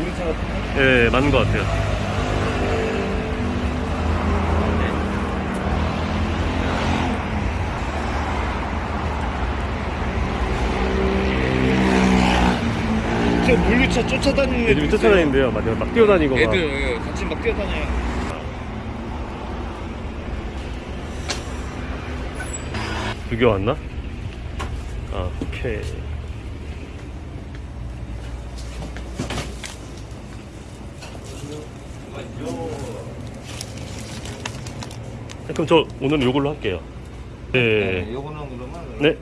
우리 차 같은 거? 예, 맞는 것 같아요. 저 물류차 쫓아다니는 요즘 쫓아다니는데요. 막, 막 뛰어다니고. 막. 애들 예, 같이 막 뛰어다녀요. 두개 왔나? 아, 오케이. 네, 그럼 저 오늘 요걸로 할게요. 네. 네 요거는 그러면 네. 네.